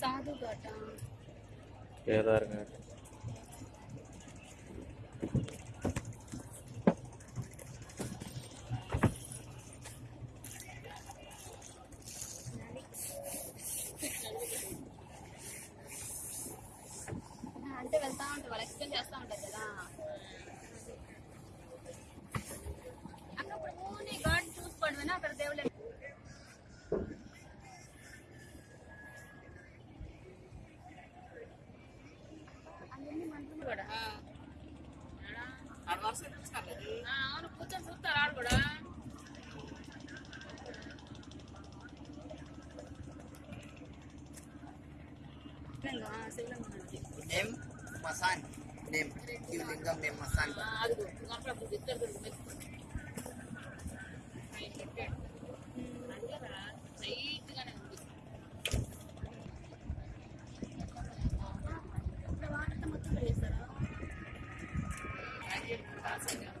సాధు ఘాట కేదార్ ఘాట్ అంటే వెళ్తా ఉంటారు వాళ్ళు ఎక్స్ప్లెయిన్ చేస్తూ ఉంటారు కదా ఆడబడ అవును కూర్చొని చూస్తారు ఆడబడ name Masan name Shivalingam name Masan అది class, I.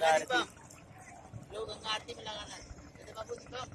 गंगा आरती। लोग गंगा आरती में लगाना है। बाबू दिखाओ